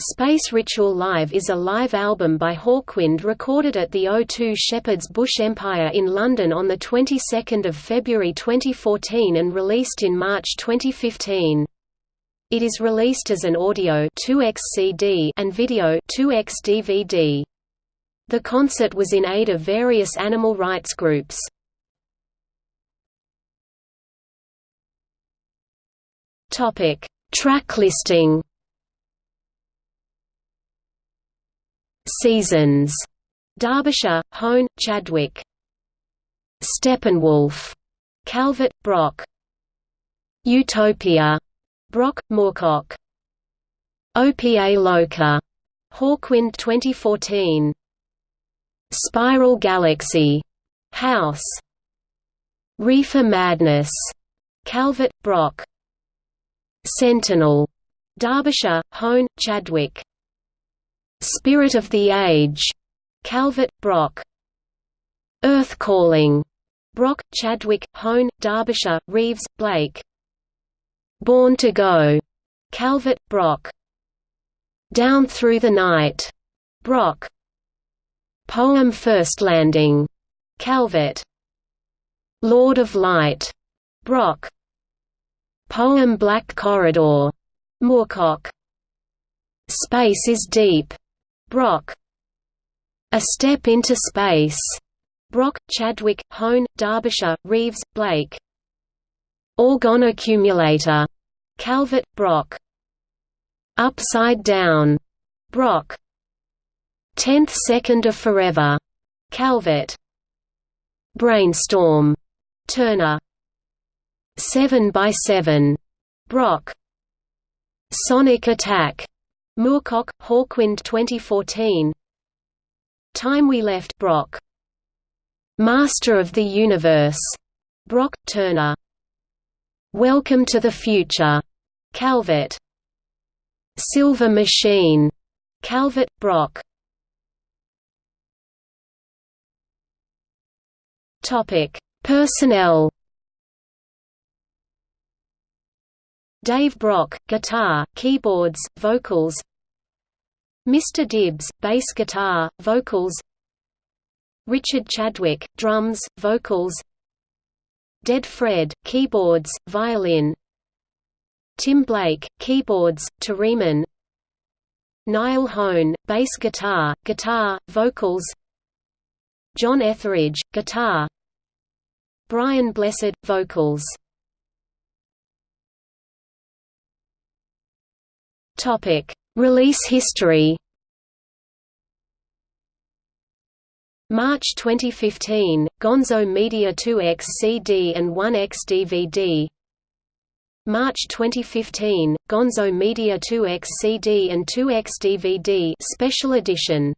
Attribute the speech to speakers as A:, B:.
A: Space Ritual Live is a live album by Hawkwind recorded at the O2 Shepherd's Bush Empire in London on the 22nd of February 2014 and released in March 2015. It is released as an audio 2x CD and video 2x DVD. The concert was in aid of various animal rights groups. Topic: Track listing Seasons, Derbyshire, Hone, Chadwick. Steppenwolf, Calvert, Brock. Utopia, Brock, Moorcock. Opa-Loka, Hawkwind 2014. Spiral Galaxy, House. Reefer Madness, Calvert, Brock. Sentinel, Derbyshire, Hone, Chadwick. Spirit of the Age, Calvert, Brock. Earth Calling, Brock, Chadwick, Hone, Derbyshire, Reeves, Blake. Born to Go, Calvert, Brock. Down Through the Night, Brock. Poem First Landing, Calvert. Lord of Light, Brock. Poem Black Corridor, Moorcock. Space is Deep, Brock. A Step into Space. Brock, Chadwick, Hone, Derbyshire, Reeves, Blake. Orgonaccumulator. Calvert, Brock. Upside Down. Brock. Tenth Second of Forever. Calvert. Brainstorm. Turner. Seven by Seven. Brock. Sonic Attack. Moorcock, Hawkwind 2014 Time We Left Brock. Master of the Universe. Brock, Turner. Welcome to the Future. Calvert. Silver Machine. Calvert, Brock. Topic: Personnel Dave Brock, guitar, keyboards, vocals. Mr. Dibbs, bass guitar, vocals. Richard Chadwick, drums, vocals. Dead Fred, keyboards, violin. Tim Blake, keyboards, theremin Niall Hone, bass guitar, guitar, vocals. John Etheridge, guitar. Brian Blessed, vocals Topic: Release history. March 2015, Gonzo Media 2X CD and 1X DVD. March 2015, Gonzo Media 2X CD and 2X DVD Special Edition